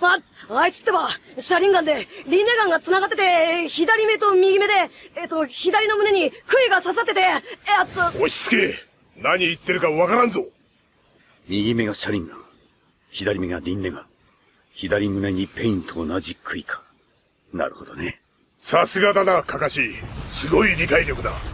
あ、あいつってば、車輪ガンで、リンネガンが繋がってて、左目と右目で、えっと、左の胸に杭が刺さってて、えっと、落ち着け何言ってるかわからんぞ右目が車輪ガン。左目がリンネガン。左胸にペインと同じ杭か。なるほどね。さすがだな、カカシ。すごい理解力だ。